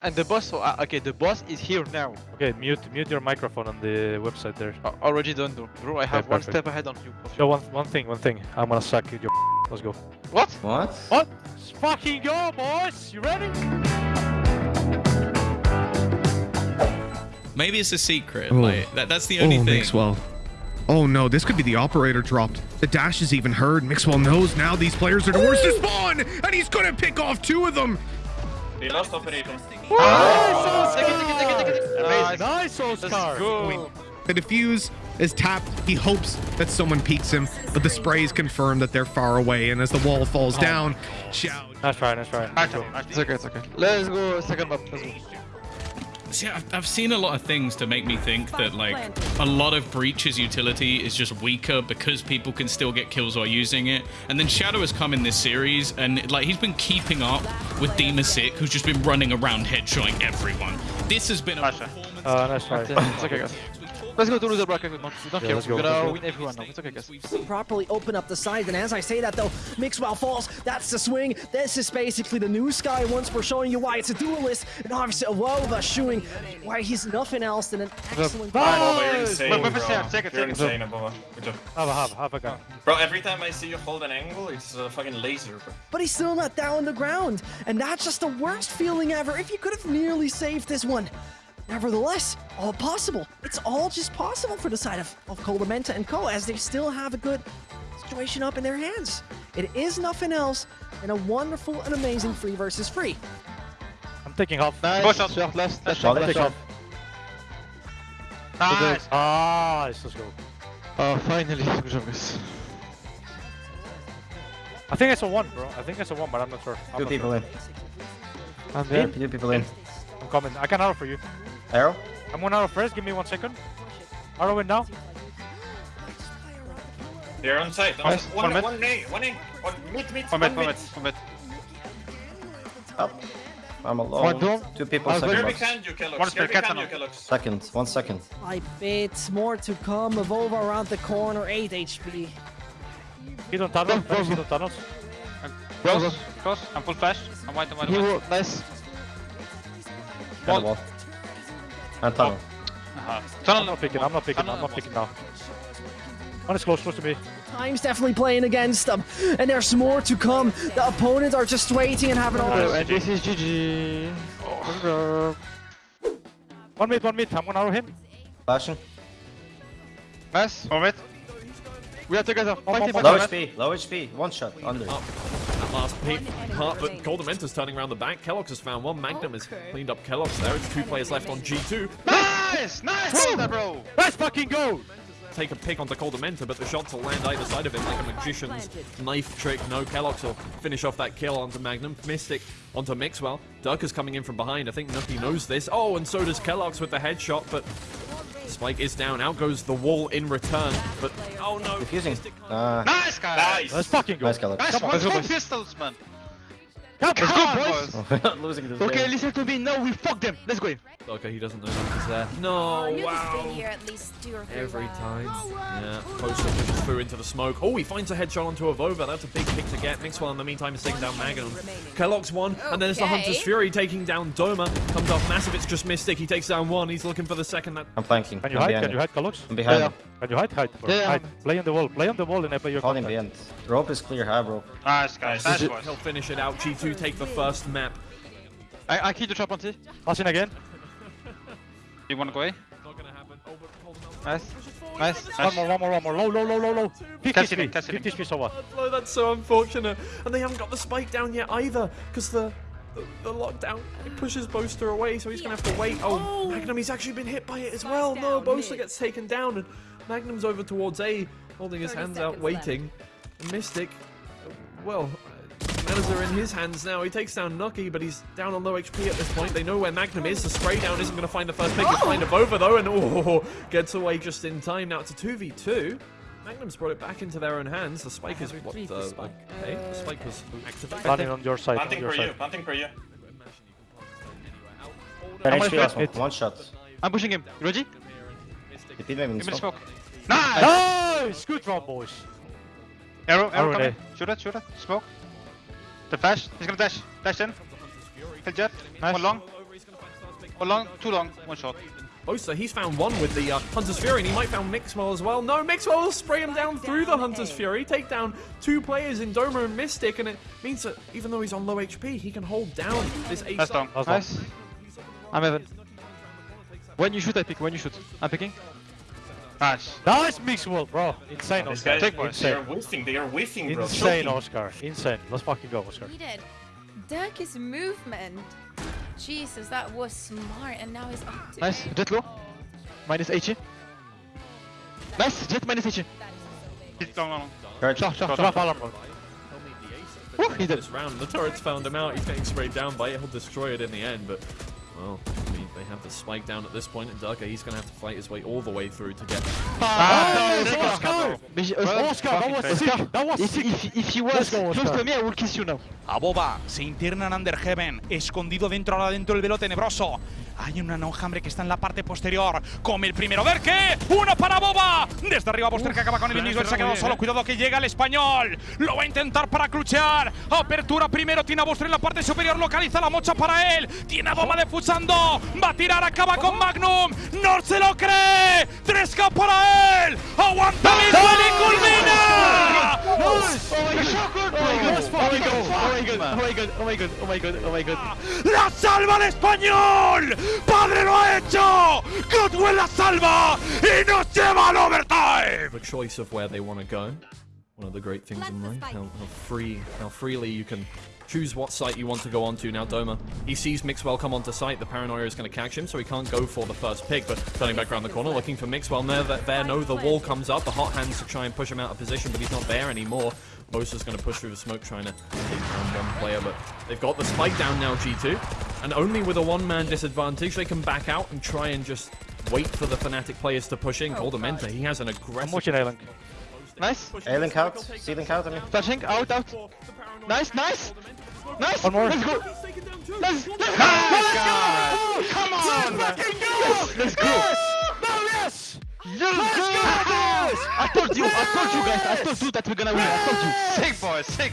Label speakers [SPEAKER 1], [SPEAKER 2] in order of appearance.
[SPEAKER 1] And the boss, uh, okay, the boss is here now.
[SPEAKER 2] Okay, mute mute your microphone on the website there.
[SPEAKER 1] Uh, already done though. Bro, I have one
[SPEAKER 2] perfect.
[SPEAKER 1] step ahead on you.
[SPEAKER 2] So one one thing, one thing. I'm gonna suck your. Let's go.
[SPEAKER 1] What?
[SPEAKER 3] What?
[SPEAKER 2] What? Let's fucking go, boys! You ready?
[SPEAKER 4] Maybe it's a secret.
[SPEAKER 5] Oh.
[SPEAKER 4] Like that, that's the
[SPEAKER 5] Oh,
[SPEAKER 4] only thing.
[SPEAKER 5] Mixwell. Oh no, this could be the operator dropped. The dash is even heard. Mixwell knows now these players are towards the spawn, and he's gonna pick off two of them.
[SPEAKER 6] We lost operator.
[SPEAKER 1] Nice. Ah!
[SPEAKER 2] Nice, Oscar.
[SPEAKER 1] Go.
[SPEAKER 5] The defuse is tapped. He hopes that someone peeks him, but the sprays confirm that they're far away. And as the wall falls down, Xiao
[SPEAKER 2] Nice try, nice try. Let's go.
[SPEAKER 1] It's okay, it's okay. Let's go second map. Let's go.
[SPEAKER 4] See, I've, I've seen a lot of things to make me think that like a lot of Breach's utility is just weaker because people can still get kills while using it. And then Shadow has come in this series and like he's been keeping up with Demasik, who's just been running around headshotting everyone. This has been a performance.
[SPEAKER 2] Uh, nice try.
[SPEAKER 1] It's okay, guys. Let's go to loser bracket. We don't, we don't
[SPEAKER 2] Yeah,
[SPEAKER 1] care.
[SPEAKER 2] let's go,
[SPEAKER 1] We're gonna win everyone now. It's okay, guys.
[SPEAKER 7] properly open up the side. And as I say that though, Mixwell falls. That's the swing. This is basically the new Sky once we're showing you why it's a duelist. And obviously Avova showing why he's nothing else than an excellent
[SPEAKER 6] Bro, you're insane,
[SPEAKER 1] Wait, wait,
[SPEAKER 6] bro.
[SPEAKER 1] wait, second, second,
[SPEAKER 6] You're insane, Avova. Good job.
[SPEAKER 2] Have a have, have a gun.
[SPEAKER 6] Bro, every time I see you hold an angle, it's a fucking laser, bro.
[SPEAKER 7] But he's still not down on the ground. And that's just the worst feeling ever. If you could have nearly saved this one. Nevertheless, all possible. It's all just possible for the side of, of Koldamenta and Co. as they still have a good situation up in their hands. It is nothing else than a wonderful and amazing free versus free.
[SPEAKER 2] I'm taking off.
[SPEAKER 1] Nice.
[SPEAKER 6] Push up.
[SPEAKER 1] Short, last, last
[SPEAKER 3] Shot,
[SPEAKER 1] shot, last
[SPEAKER 2] Take
[SPEAKER 1] shot.
[SPEAKER 2] half.
[SPEAKER 1] Nice.
[SPEAKER 2] Nice, let's go.
[SPEAKER 1] Oh, finally. Good job, guys.
[SPEAKER 2] I think it's a one, bro. I think it's a one, but I'm not sure. I'm
[SPEAKER 3] Two
[SPEAKER 2] not
[SPEAKER 3] people in.
[SPEAKER 1] I'm
[SPEAKER 2] Sure.
[SPEAKER 1] in.
[SPEAKER 3] Two people in.
[SPEAKER 2] I'm coming. I can help for you.
[SPEAKER 3] Arrow?
[SPEAKER 2] I'm one arrow first. Give me one second. Arrow in now.
[SPEAKER 6] They're on site.
[SPEAKER 1] Nice.
[SPEAKER 6] One,
[SPEAKER 1] One mid.
[SPEAKER 6] one A, one A. One mid, mid,
[SPEAKER 1] One
[SPEAKER 6] one
[SPEAKER 1] mid,
[SPEAKER 6] mid.
[SPEAKER 1] one mid, one mid.
[SPEAKER 3] Up. I'm alone.
[SPEAKER 1] One dome.
[SPEAKER 3] Two people
[SPEAKER 1] One
[SPEAKER 3] second
[SPEAKER 6] Here
[SPEAKER 1] very
[SPEAKER 3] box.
[SPEAKER 6] behind you, Keloqz.
[SPEAKER 1] One
[SPEAKER 6] Here
[SPEAKER 1] spare
[SPEAKER 6] behind you. Keloqz.
[SPEAKER 3] Second. One second.
[SPEAKER 7] Five bits more to come. Avova around the corner, 8 HP.
[SPEAKER 2] Hit on tunnel.
[SPEAKER 1] Go, go,
[SPEAKER 2] Hit
[SPEAKER 1] go.
[SPEAKER 2] on tunnels.
[SPEAKER 1] Close.
[SPEAKER 8] Close. I'm full flash. I'm white, I'm white, I'm white.
[SPEAKER 1] nice.
[SPEAKER 3] And the wall. And tunnel.
[SPEAKER 8] Uh-huh.
[SPEAKER 2] I'm not picking. I'm not picking. I'm not picking now. One is close, close to me.
[SPEAKER 7] Time's definitely playing against them. And there's more to come. The opponents are just waiting and having all
[SPEAKER 1] Oh,
[SPEAKER 7] the
[SPEAKER 1] and this is GG. Good job.
[SPEAKER 2] One mid, one mid. I'm gonna arrow him.
[SPEAKER 3] Flashing.
[SPEAKER 1] Nice.
[SPEAKER 8] One mid.
[SPEAKER 1] We are together.
[SPEAKER 2] One
[SPEAKER 1] Fighting
[SPEAKER 2] more,
[SPEAKER 3] Low HP. Low HP. One shot. Under.
[SPEAKER 9] That last peak part, but Koldamenta's turning around the back. Keloqz has found one. Magnum has cleaned up Keloqz there. It's two players left on G2.
[SPEAKER 1] Nice! Nice! Well, bro!
[SPEAKER 2] Let's fucking go!
[SPEAKER 9] Take a pick onto Goldamenta, but the shots will land either side of him like a magician's knife trick. No, Keloqz will finish off that kill onto Magnum. Mistic onto Mixwell. Derke is coming in from behind. I think Nukkye knows this. Oh, and so does Keloqz with the headshot, but Spike is down. Out goes the wall in return. But oh no,
[SPEAKER 3] Defusing. Uh,
[SPEAKER 8] Nice, guys.
[SPEAKER 6] Nice.
[SPEAKER 2] Let's fucking go.
[SPEAKER 3] nice color.
[SPEAKER 8] Nice.
[SPEAKER 1] Come on,
[SPEAKER 8] One
[SPEAKER 1] let's go, boys.
[SPEAKER 8] pistols, man.
[SPEAKER 2] Come
[SPEAKER 1] Let's
[SPEAKER 2] on,
[SPEAKER 1] go,
[SPEAKER 2] boys.
[SPEAKER 1] boys!
[SPEAKER 3] We're not losing this
[SPEAKER 1] Okay,
[SPEAKER 3] game.
[SPEAKER 1] listen to me. Now we fuck them. Let's go.
[SPEAKER 9] Okay, he doesn't know Nukkye's there. No, wow.
[SPEAKER 10] here at least two or three
[SPEAKER 9] Every
[SPEAKER 10] rounds.
[SPEAKER 9] time. Yeah, Boaster pushes through into the smoke. Oh, he finds a headshot onto Avova. That's a big pick to get. Mixwell in the meantime is taking down Magnum. Keloqz one, and then it's the Hunter's Fury taking down Doma. Comes off massive, it's just Mistic. He takes down one. He's looking for the second. That
[SPEAKER 3] I'm flanking.
[SPEAKER 2] Can you
[SPEAKER 3] I'm
[SPEAKER 2] hide?
[SPEAKER 3] behind
[SPEAKER 2] Can you hide, Keloqz?
[SPEAKER 3] I'm behind
[SPEAKER 1] Yeah.
[SPEAKER 2] Can you hide? Hide, bro.
[SPEAKER 1] Yeah.
[SPEAKER 2] Hide. Play on the wall. Play on the wall and play your
[SPEAKER 3] Holding
[SPEAKER 2] contact.
[SPEAKER 3] behind. Rope is clear. High rope.
[SPEAKER 8] Nice, guys.
[SPEAKER 6] Nice.
[SPEAKER 8] Nice, boys.
[SPEAKER 9] he'll finish it out. G2 take the first map.
[SPEAKER 1] I, I killed the trap on T.
[SPEAKER 2] Pass in again.
[SPEAKER 8] You wanna go away?
[SPEAKER 9] Not gonna happen. Oh, but hold on.
[SPEAKER 1] Nice. Nice.
[SPEAKER 2] One more, one more, one more. Low, low, low, low, low. 50
[SPEAKER 8] Catch it in, catch it in.
[SPEAKER 2] 50 HP, so what?
[SPEAKER 9] Blow, that's so unfortunate. And they haven't got the spike down yet either, because the, the the lockdown it pushes Boaster away, so he's gonna have to wait. Oh, Magnum, he's actually been hit by it as well. No, Boaster gets taken down, and Magnum's over towards A, holding his hands out, waiting. And Mistic, well, matters are in his hands now. He takes down Nukkye, but he's down on low HP at this point. They know where Magnum is. The spray down isn't going to find the first pick. He'll find Avova though, and oh, gets away just in time. Now it's a 2v2. Magnum's brought it back into their own hands. The spike is what? Uh, okay, the spike was activated.
[SPEAKER 2] Planning on your side. On
[SPEAKER 6] Planting
[SPEAKER 2] your
[SPEAKER 6] for you.
[SPEAKER 2] side.
[SPEAKER 6] Planting for you.
[SPEAKER 3] 10
[SPEAKER 1] I'm
[SPEAKER 3] HP
[SPEAKER 1] on
[SPEAKER 3] one. shot.
[SPEAKER 1] I'm pushing him. You ready?
[SPEAKER 3] He beat me in
[SPEAKER 8] Give me the
[SPEAKER 3] smoke.
[SPEAKER 8] smoke. Nice!
[SPEAKER 2] Nice! Good round, boys.
[SPEAKER 8] Arrow,
[SPEAKER 2] Arrow
[SPEAKER 8] arrow coming. Shoot it, shoot it. Smoke. The flash. He's gonna dash. Dash in. Kill Jett.
[SPEAKER 1] Nice.
[SPEAKER 8] One long. One long, too long, one short.
[SPEAKER 9] Boaster, he's found one with the uh, Hunter's Fury, and he might found Mixwell as well. No, Mixwell will spray him down through the Hunter's Fury, take down two players in Doma and Mistic, and it means that even though he's on low HP, he can hold down this ace.
[SPEAKER 8] That's long.
[SPEAKER 2] Last one.
[SPEAKER 1] Nice. I'm Evan. When you shoot, I pick. When you shoot, I'm picking.
[SPEAKER 8] Nice.
[SPEAKER 2] Nice Mixwell, bro. Insane,
[SPEAKER 6] These
[SPEAKER 2] Oscar.
[SPEAKER 6] guys,
[SPEAKER 8] Take
[SPEAKER 6] They are whiffing, they are whiffing, bro.
[SPEAKER 2] Insane,
[SPEAKER 6] Choking.
[SPEAKER 2] Oscar. Insane. Let's fucking go, Oscar.
[SPEAKER 10] He did. Derke's movement. Jesus, that was smart, and now he's up to
[SPEAKER 1] Nice. Jett low. Oh, minus 80. Nice. Jett minus 80.
[SPEAKER 8] Hit long, long.
[SPEAKER 3] Charge.
[SPEAKER 1] Shot, shot,
[SPEAKER 2] Drop
[SPEAKER 1] shot.
[SPEAKER 2] alarm, bro.
[SPEAKER 1] Woo, he's dead.
[SPEAKER 9] this round. The turret's found him out. He's getting sprayed down by it. He'll destroy it in the end, but well, I mean, they have the spike down at this point, and Durka, he's gonna have to fight his way all the way through to get.
[SPEAKER 1] Ah,
[SPEAKER 2] Nice,
[SPEAKER 1] Oscar.
[SPEAKER 2] Oscar!
[SPEAKER 1] But,
[SPEAKER 8] Well,
[SPEAKER 2] Oscar, that was
[SPEAKER 8] fucking
[SPEAKER 2] sick! That was
[SPEAKER 1] If,
[SPEAKER 2] sick!
[SPEAKER 1] if, if he was
[SPEAKER 2] Let's go,
[SPEAKER 1] close
[SPEAKER 2] Oscar.
[SPEAKER 1] to me, I will kiss you now.
[SPEAKER 11] Aboba se interna en Under Heaven, escondido dentro ahora dentro del velo tenebroso. Hay un enjambre que está en la parte posterior. Come el primero. ¿Ver qué? Uno para Boba. Desde arriba Buster que acaba con el. Él se ha quedado solo. Cuidado que llega el español. Lo va a intentar para cruchear. Apertura primero. Tiene a Buster en la parte superior. Localiza la mocha para él. Tiene a Boba defusando. Va a tirar. Acaba con Magnum. No se lo cree. 3K para él. Aguanta Mixwell y culmina.
[SPEAKER 1] Oh my god! Oh my god! Oh my god! Oh my god! Oh my god! Oh my god! Oh my god!
[SPEAKER 11] ¡La salva el español! ¡Padre lo ha hecho! ¡Goodwell la salva! ¡Y nos lleva al overtime!
[SPEAKER 9] a choice of where they want to go. One of the great things in life, how, how free, how freely you can choose what site you want to go onto. Now Doma, he sees Mixwell come onto site. The paranoia is going to catch him, so he can't go for the first pick. But turning back around the corner, looking for Mixwell. There, there, there. No, the wall comes up. The hot hands to try and push him out of position, but he's not there anymore. Bosa's going to push through the smoke, trying to take down one player, but they've got the spike down now, G2. And only with a one-man disadvantage, they can back out and try and just wait for the Fnatic players to push in. Oh, Koldamenta, he has an aggressive...
[SPEAKER 2] I'm
[SPEAKER 9] aggressive...
[SPEAKER 2] watching A-Link.
[SPEAKER 1] Nice.
[SPEAKER 3] A-Link out. C-Link out, I mean.
[SPEAKER 1] Flashing. Out, out. Nice, nice. Nice.
[SPEAKER 2] One more.
[SPEAKER 1] Let's go. Let's, let's go. Come on. Let's go.
[SPEAKER 2] yes!
[SPEAKER 1] Let's go. I told you. I told you guys. I told you that we're gonna win. I told you.
[SPEAKER 8] Sick, boys, sick.